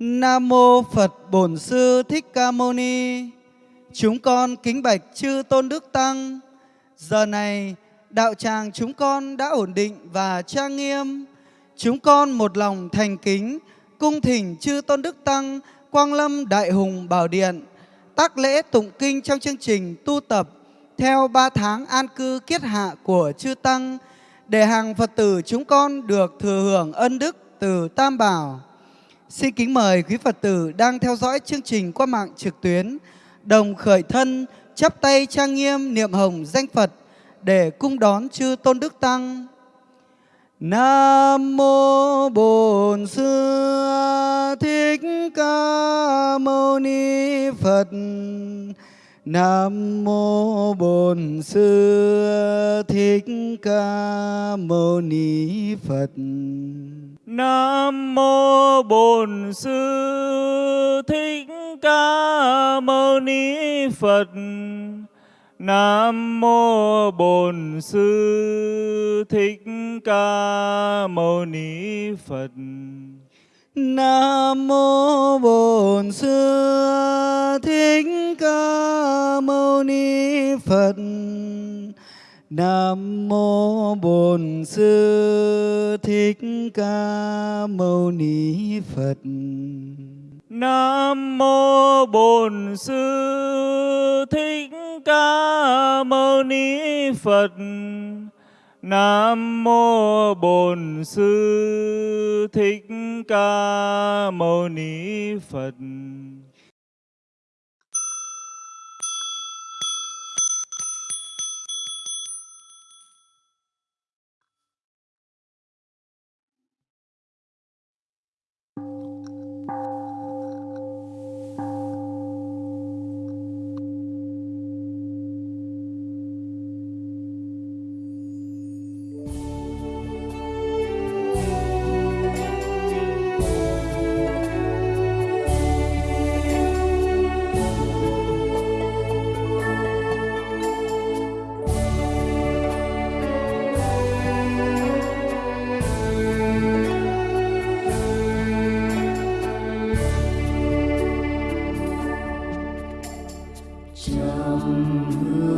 Nam mô Phật Bổn Sư Thích Ca Mâu Ni. Chúng con kính bạch chư Tôn Đức Tăng. Giờ này, đạo tràng chúng con đã ổn định và trang nghiêm. Chúng con một lòng thành kính, cung thỉnh chư Tôn Đức Tăng, Quang Lâm Đại Hùng Bảo Điện, tác lễ tụng kinh trong chương trình tu tập theo ba tháng an cư kiết hạ của chư Tăng, để hàng Phật tử chúng con được thừa hưởng ân đức từ Tam Bảo. Xin kính mời quý Phật tử đang theo dõi chương trình qua mạng trực tuyến đồng khởi thân, chắp tay trang nghiêm niệm hồng danh Phật để cung đón chư Tôn Đức Tăng. Nam mô Bổn Sư Thích Ca Mâu Ni Phật. Nam mô Bổn Sư Thích Ca Mâu Ni Phật. Nam mô Bổn Sư Thích Ca Mâu Ni Phật. Nam mô Bổn Sư Thích Ca Mâu Ni Phật. Nam mô Bổn Sư Thích Ca Mâu Ni Phật. Nam mô Bổn Sư Thích Ca Mâu Ni Phật. Nam mô Bổn Sư Thích Ca Mâu Ni Phật. Nam mô Bổn Sư Thích Ca Mâu Ni Phật. trong hương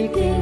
Miguel.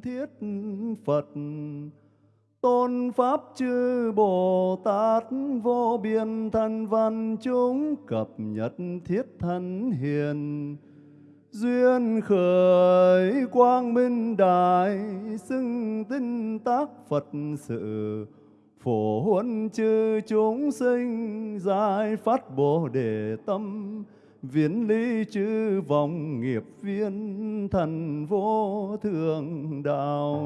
Thiết Phật. Tôn Pháp chư Bồ Tát vô biên thân văn chúng cập nhật thiết thân hiền. Duyên khởi quang minh đại xưng tinh tác Phật sự. Phổ huân chư chúng sinh, giải phát Bồ Đề tâm. Viễn lý chư vọng nghiệp viên thần vô thượng đạo.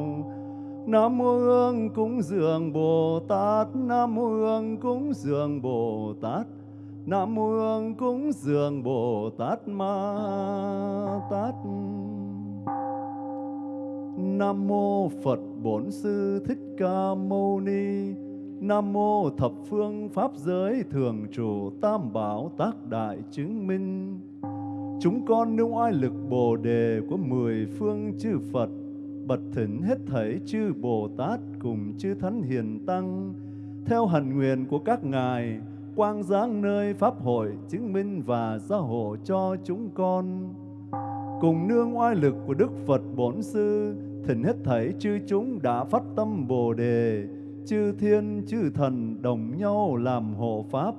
Nam mô Hương cúng dường Bồ Tát, Nam mô Hương cúng dường Bồ Tát, Nam mô Hương cúng dường Bồ Tát Ma Tát. Nam mô Phật Bổn Sư Thích Ca Mâu Ni Nam mô thập phương pháp giới thường trụ tam bảo tác đại chứng minh. Chúng con nương oai lực Bồ đề của mười phương chư Phật, bật thỉnh hết thảy chư Bồ Tát cùng chư Thánh Hiền Tăng, theo hạnh nguyện của các ngài, quang giáng nơi pháp hội chứng minh và gia hộ cho chúng con. Cùng nương oai lực của Đức Phật Bổn Sư, thỉnh hết thảy chư chúng đã phát tâm Bồ đề chư thiên chư thần đồng nhau làm hộ pháp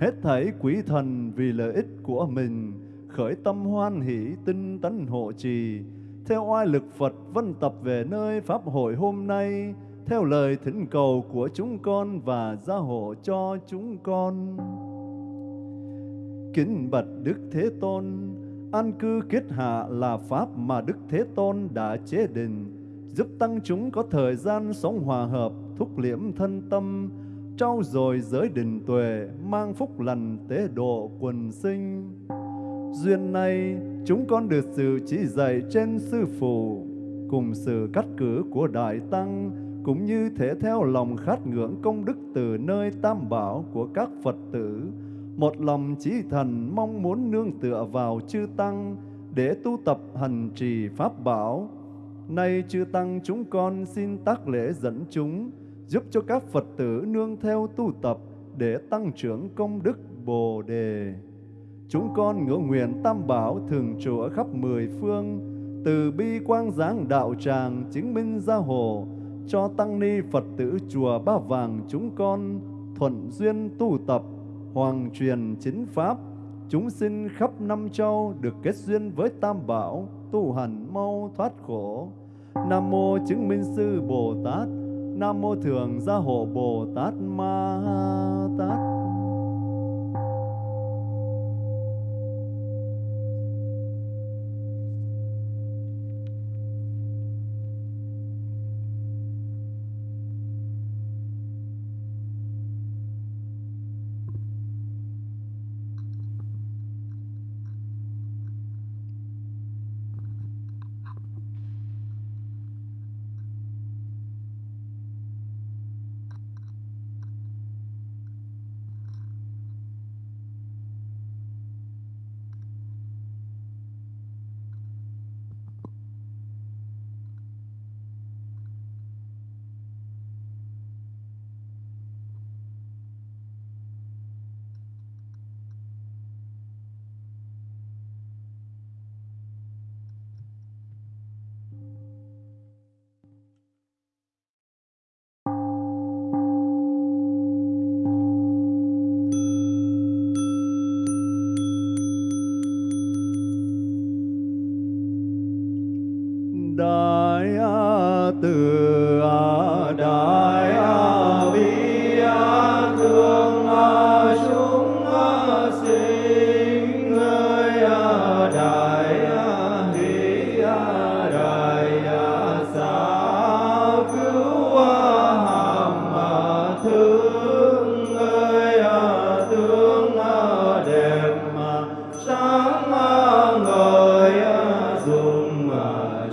hết thảy quý thần vì lợi ích của mình khởi tâm hoan hỷ tinh tấn hộ trì theo oai lực Phật vân tập về nơi Pháp hội hôm nay, theo lời thỉnh cầu của chúng con và gia hộ cho chúng con. Kính bạch Đức Thế Tôn, an cư kết hạ là Pháp mà Đức Thế Tôn đã chế định, giúp tăng chúng có thời gian sống hòa hợp, thúc liễm thân tâm, trau dồi giới định tuệ, mang phúc lành tế độ quần sinh. Duyên này, chúng con được sự chỉ dạy trên Sư Phụ, cùng sự cắt cử của Đại Tăng, cũng như thể theo lòng khát ngưỡng công đức từ nơi tam bảo của các Phật tử, một lòng chí thần mong muốn nương tựa vào chư Tăng để tu tập hành trì Pháp bảo. Nay chư Tăng chúng con xin tác lễ dẫn chúng, giúp cho các Phật tử nương theo tu tập để tăng trưởng công đức Bồ Đề. Chúng con ngưỡng nguyện tam bảo thường trụ ở khắp mười phương, từ bi quang giáng đạo tràng chứng minh gia hộ, cho tăng ni Phật tử chùa Ba Vàng chúng con thuận duyên tu tập, hoàng truyền chính pháp, chúng sinh khắp năm châu được kết duyên với tam bảo, tu hành mau thoát khổ. Nam mô chứng minh sư Bồ Tát, Nam mô thường gia hộ Bồ Tát Ma Tát.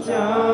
자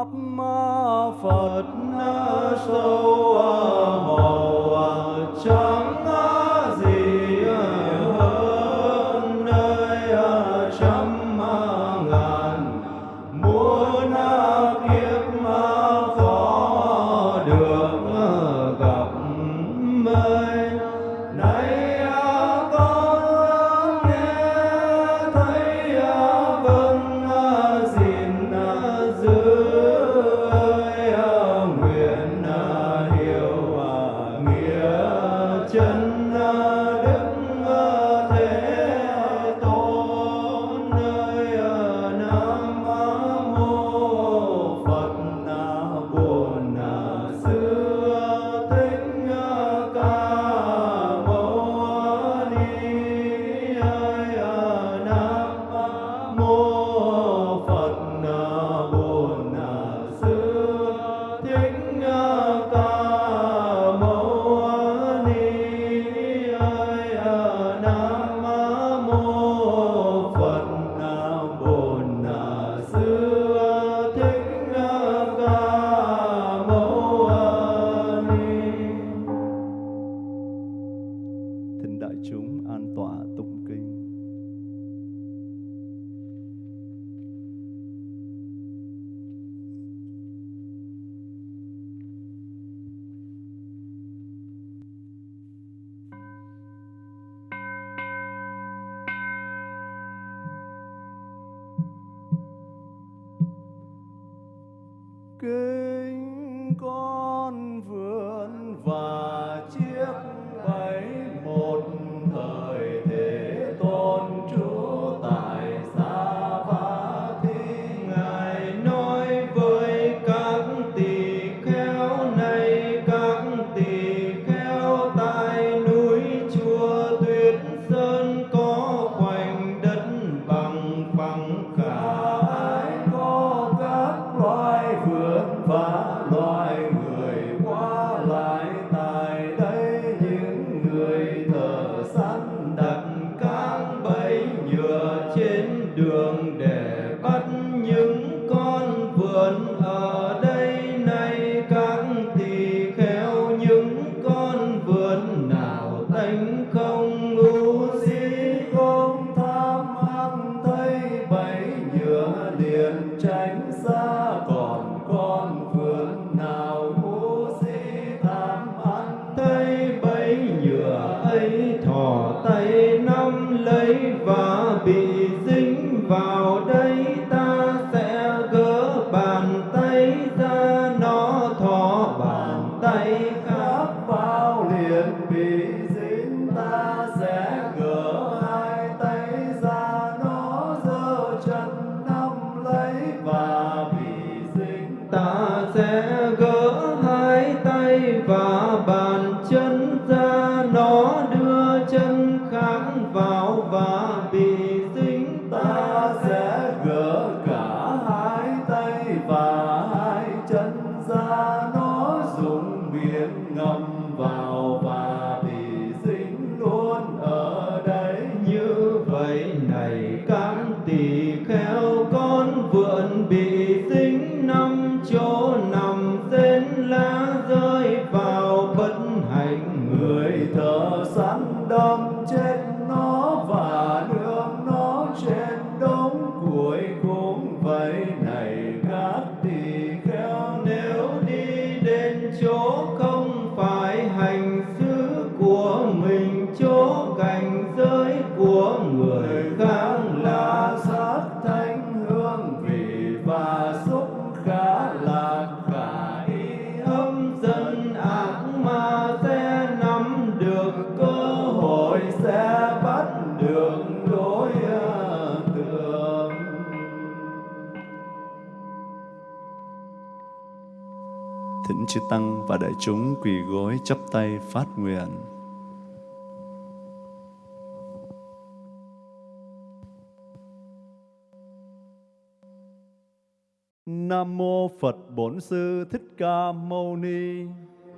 Pháp Phật sâu kinh con vườn và chiếc tay Thỉnh chư Tăng và đại chúng quỳ gối chắp tay phát nguyện. Nam mô Phật Bổn Sư Thích Ca Mâu Ni.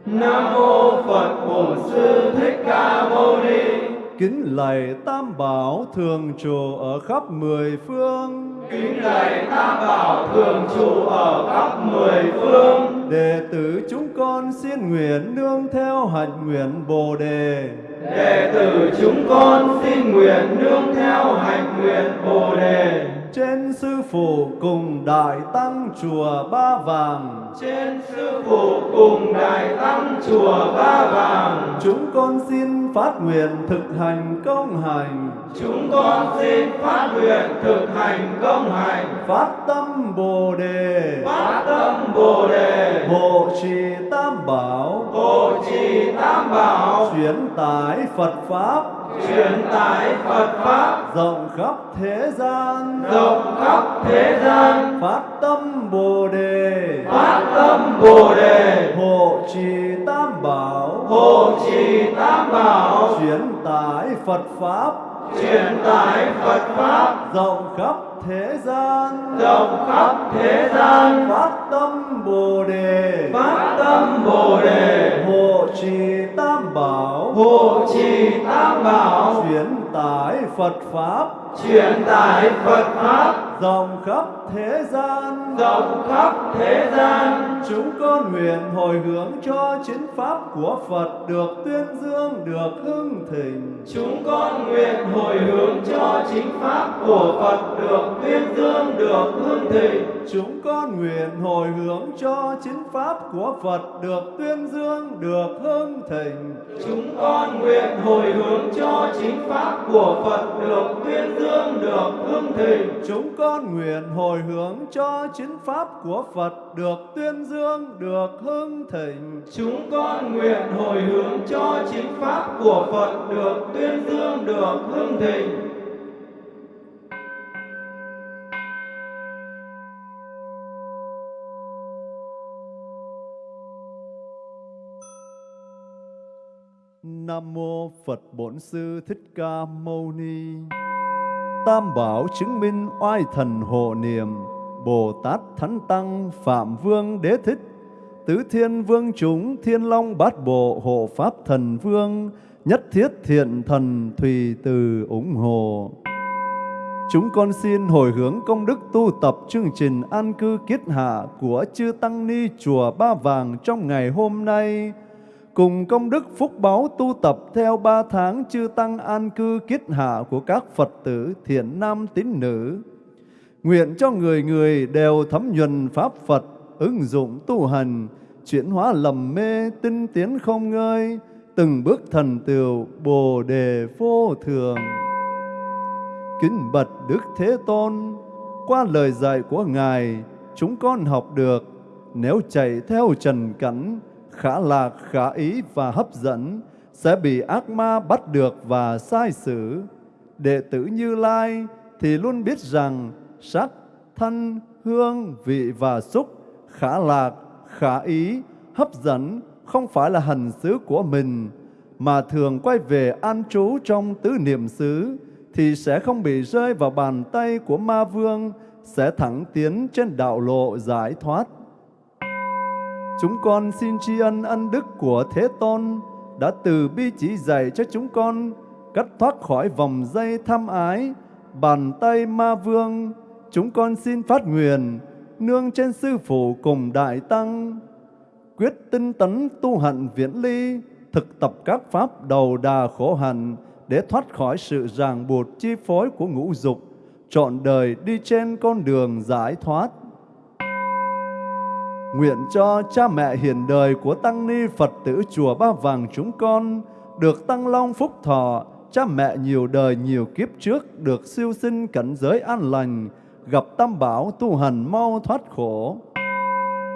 Nam mô Phật Bổn Sư Thích Ca Mâu Ni. Kính lạy Tam Bảo thường trụ ở khắp mười phương. Kính lạy Tam Bảo thường trụ ở khắp mười phương. Đệ tử chúng con xin nguyện nương theo hạnh nguyện Bồ đề. Đệ tử chúng con xin nguyện nương theo hạnh nguyện Bồ đề. Trên sư phụ cùng đại tăng chùa Ba Vàng. Trên sư phụ cùng đại tăng chùa Ba Vàng. Chúng con xin phát nguyện thực hành công hành. Chúng con xin phát nguyện thực hành công hành. Phát tâm Bồ đề. Phát tâm Bồ đề. Hộ trì Tam Bảo. Hộ trì Tam Bảo. Chuyển tải Phật Pháp. Truyền tải Phật Pháp. Rộng khắp thế gian. Rộng khắp thế gian. Phát tâm Bồ đề. Phát tâm Bồ đề. Hộ trì Tam Bảo. Hộ trì Tam Bảo. Chuyển tải Phật Pháp. Truyền tải Phật Pháp. Rộng khắp thế gian. Rộng khắp thế gian. Phát tâm Bồ đề. Phát tâm Bồ đề. Hộ trì Tam Bảo. Hộ trì Tam Bảo. Chuyển tải Phật Pháp. Truyền tải Phật Pháp. Rộng khắp thế gian. Rộng khắp thế gian. Chúng con nguyện hồi hướng cho chính Pháp của Phật được tuyên dương, được hưng thịnh. Chúng con nguyện hồi hướng cho chính Pháp của Phật được tuyên dương, được hương thịnh. Chúng con nguyện hồi hướng cho chính Pháp của Phật được tuyên dương, được hưng thịnh. Chúng con nguyện hồi hướng cho chính Pháp của Phật được tuyên dương, được hương thịnh. Chúng con nguyện hồi hướng cho chính Pháp của Phật được tuyên dương, được hưng thịnh. Chúng con nguyện hồi hướng cho chính Pháp của Phật được tuyên dương, được hương thịnh. Nam mô Phật Bổn Sư Thích Ca Mâu Ni. Tam Bảo chứng minh oai thần hộ niệm, Bồ Tát Thánh Tăng Phạm Vương Đế Thích, Tứ Thiên Vương chúng Thiên Long Bát Bộ Hộ Pháp Thần Vương, Nhất Thiết Thiện Thần Thùy Từ ủng hộ. Chúng con xin hồi hướng công đức tu tập chương trình an cư kiết hạ của Chư Tăng Ni Chùa Ba Vàng trong ngày hôm nay, cùng công đức phúc báo tu tập theo ba tháng chư tăng an cư kiết hạ của các Phật tử thiện nam tín nữ. Nguyện cho người người đều thấm nhuần Pháp Phật, ứng dụng tu hành, chuyển hóa lầm mê, tinh tiến không ngơi, từng bước thần tựu Bồ đề vô thường. Kính bật Đức Thế Tôn, qua lời dạy của Ngài, chúng con học được, nếu chạy theo trần cảnh, khả lạc, khả ý và hấp dẫn, sẽ bị ác ma bắt được và sai xử. Đệ tử Như Lai thì luôn biết rằng sắc, thân, hương, vị và xúc, khả lạc, khả ý, hấp dẫn không phải là hành xứ của mình, mà thường quay về an trú trong tứ niệm xứ, thì sẽ không bị rơi vào bàn tay của ma vương, sẽ thẳng tiến trên đạo lộ giải thoát. Chúng con xin tri ân ân đức của Thế Tôn đã từ bi chỉ dạy cho chúng con cắt thoát khỏi vòng dây tham ái, bàn tay ma vương. Chúng con xin phát nguyện nương trên sư phụ cùng đại tăng quyết tinh tấn tu hạnh viễn ly thực tập các pháp đầu đà khổ hạnh để thoát khỏi sự ràng buộc chi phối của ngũ dục trọn đời đi trên con đường giải thoát Nguyện cho cha mẹ hiền đời của Tăng Ni Phật tử Chùa Ba Vàng chúng con được tăng long phúc thọ, cha mẹ nhiều đời nhiều kiếp trước được siêu sinh cảnh giới an lành, gặp tam bảo tu hành mau thoát khổ.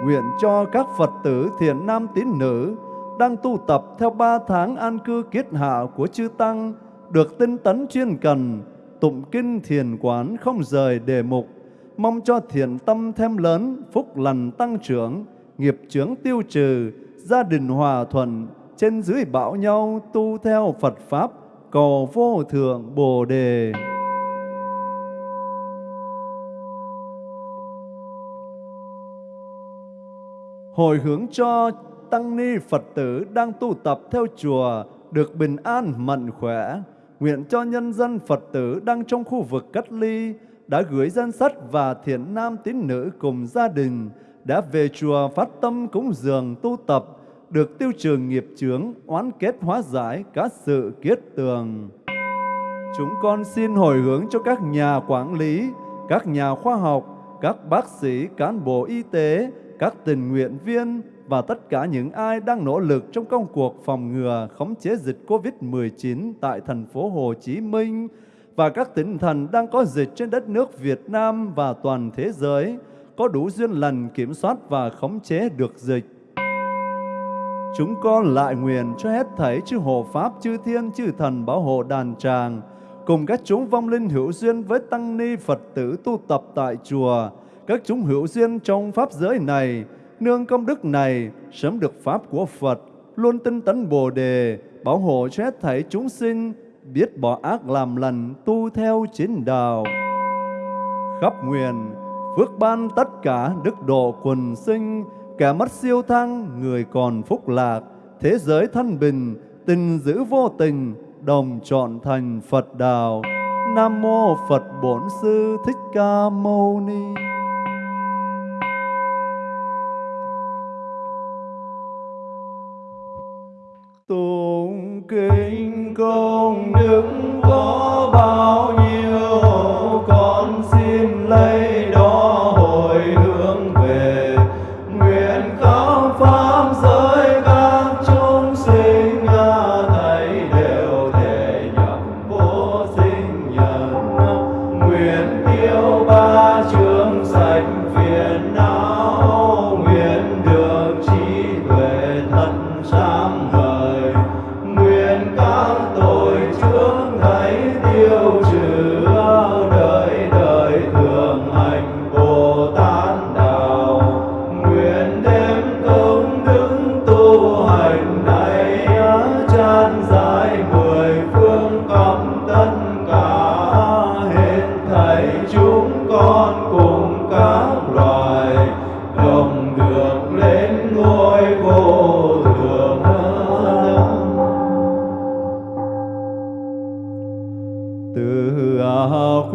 Nguyện cho các Phật tử thiện nam tín nữ đang tu tập theo ba tháng an cư kiết hạ của chư Tăng, được tinh tấn chuyên cần, tụng kinh thiền quán không rời đề mục, mong cho thiện tâm thêm lớn, phúc lành tăng trưởng, nghiệp chướng tiêu trừ, gia đình hòa thuận, trên dưới bảo nhau tu theo Phật Pháp, cầu vô thượng Bồ Đề. Hồi hướng cho tăng ni Phật tử đang tu tập theo chùa được bình an mạnh khỏe. Nguyện cho nhân dân Phật tử đang trong khu vực cách ly đã gửi danh sách và thiện nam tín nữ cùng gia đình đã về chùa phát tâm cúng dường tu tập được tiêu trừ nghiệp chướng, oán kết hóa giải các sự kiết tường. Chúng con xin hồi hướng cho các nhà quản lý, các nhà khoa học, các bác sĩ, cán bộ y tế, các tình nguyện viên và tất cả những ai đang nỗ lực trong công cuộc phòng ngừa khống chế dịch COVID-19 tại thành phố Hồ Chí Minh và các tỉnh thành đang có dịch trên đất nước Việt Nam và toàn thế giới có đủ duyên lành kiểm soát và khống chế được dịch. Chúng con lại nguyện cho hết thảy chư hộ Pháp, chư Thiên, chư Thần bảo hộ đàn tràng, cùng các chúng vong linh hữu duyên với Tăng Ni Phật tử tu tập tại chùa, các chúng hữu duyên trong Pháp giới này, nương công đức này, sớm được Pháp của Phật, luôn tinh tấn Bồ Đề, bảo hộ cho hết thảy chúng sinh, biết bỏ ác làm lành, tu theo chính đạo. Khắp nguyện, phước ban tất cả đức độ quần sinh, kẻ mất siêu thăng, người còn phúc lạc, thế giới thân bình, tình giữ vô tình, đồng chọn thành Phật đạo. Nam mô Phật Bổn Sư Thích Ca Mâu Ni. Kinh công đức có bao nhiêu con xin lấy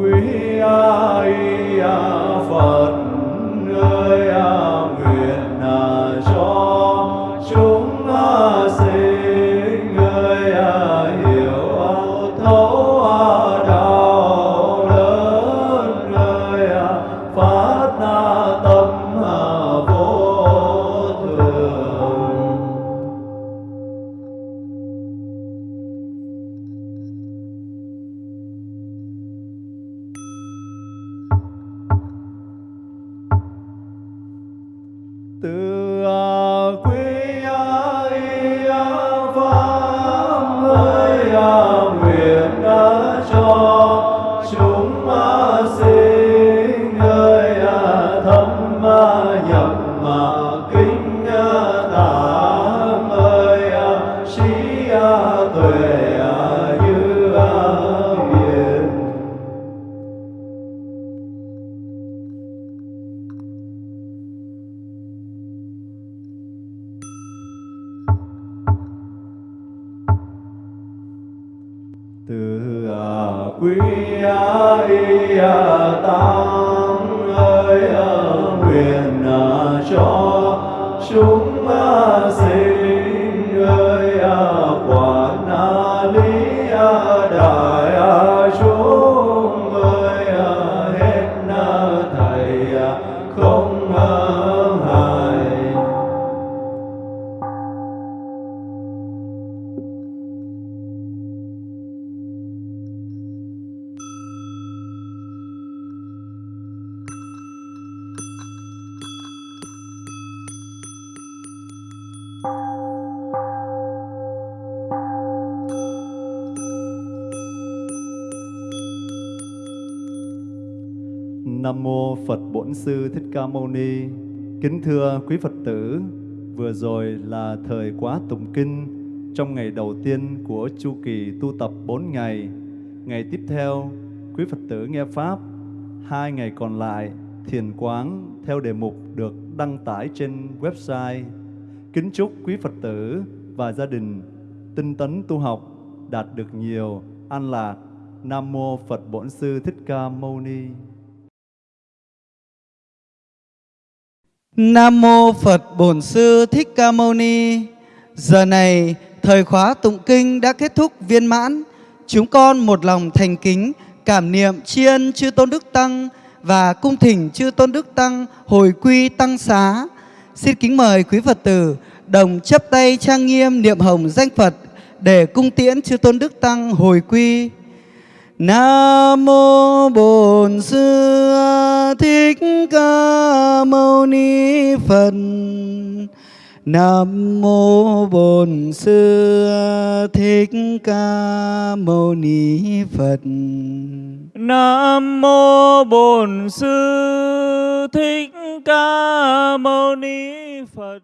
à quý Nam mô Phật Bổn Sư Thích Ca Mâu Ni. Kính thưa quý Phật tử, vừa rồi là thời quá tụng kinh trong ngày đầu tiên của chu kỳ tu tập 4 ngày. Ngày tiếp theo, quý Phật tử nghe pháp. Hai ngày còn lại, thiền quán theo đề mục được đăng tải trên website. Kính chúc quý Phật tử và gia đình tinh tấn tu học đạt được nhiều an lạc. Nam mô Phật Bổn Sư Thích Ca Mâu Ni. Nam mô Phật Bổn Sư Thích Ca Mâu Ni. Giờ này, thời khóa tụng kinh đã kết thúc viên mãn. Chúng con một lòng thành kính, cảm niệm tri ân chư Tôn Đức Tăng và cung thỉnh chư Tôn Đức Tăng hồi quy tăng xá. Xin kính mời quý Phật tử đồng chấp tay trang nghiêm niệm hồng danh Phật để cung tiễn chư Tôn Đức Tăng hồi quy. Nam mô Bổn Sư Thích Ca Mâu Ni Phật. Nam mô Bổn Sư Thích Ca Mâu Ni Phật. Nam mô Bổn Sư Thích Ca Mâu Ni Phật.